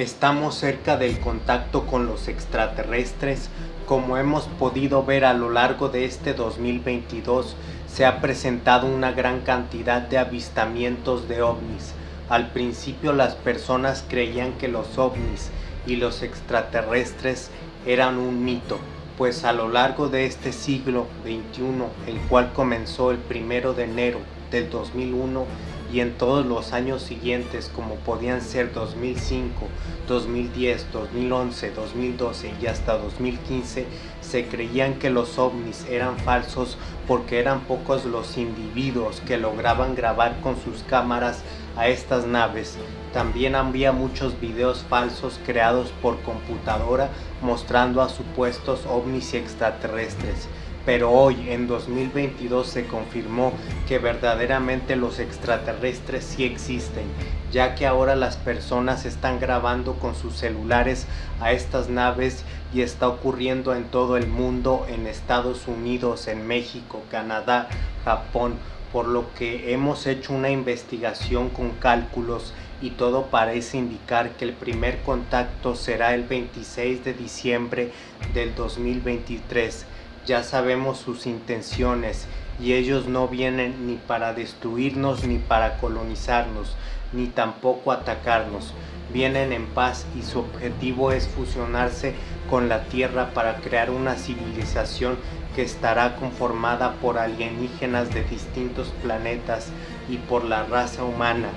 Estamos cerca del contacto con los extraterrestres. Como hemos podido ver a lo largo de este 2022, se ha presentado una gran cantidad de avistamientos de ovnis. Al principio las personas creían que los ovnis y los extraterrestres eran un mito, pues a lo largo de este siglo XXI, el cual comenzó el primero de enero del 2001, y en todos los años siguientes como podían ser 2005, 2010, 2011, 2012 y hasta 2015 se creían que los ovnis eran falsos porque eran pocos los individuos que lograban grabar con sus cámaras a estas naves. También había muchos videos falsos creados por computadora mostrando a supuestos ovnis y extraterrestres pero hoy en 2022 se confirmó que verdaderamente los extraterrestres sí existen, ya que ahora las personas están grabando con sus celulares a estas naves y está ocurriendo en todo el mundo, en Estados Unidos, en México, Canadá, Japón, por lo que hemos hecho una investigación con cálculos y todo parece indicar que el primer contacto será el 26 de diciembre del 2023 ya sabemos sus intenciones y ellos no vienen ni para destruirnos ni para colonizarnos, ni tampoco atacarnos. Vienen en paz y su objetivo es fusionarse con la Tierra para crear una civilización que estará conformada por alienígenas de distintos planetas y por la raza humana.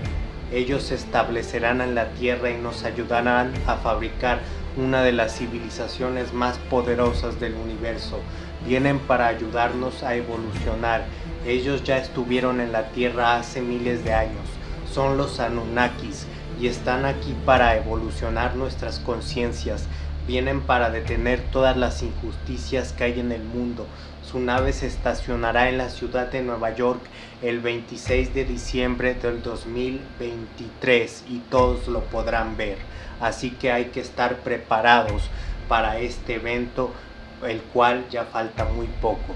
Ellos se establecerán en la Tierra y nos ayudarán a fabricar una de las civilizaciones más poderosas del universo. Vienen para ayudarnos a evolucionar. Ellos ya estuvieron en la Tierra hace miles de años. Son los Anunnakis y están aquí para evolucionar nuestras conciencias. Vienen para detener todas las injusticias que hay en el mundo. Su nave se estacionará en la ciudad de Nueva York el 26 de diciembre del 2023 y todos lo podrán ver. Así que hay que estar preparados para este evento, el cual ya falta muy poco.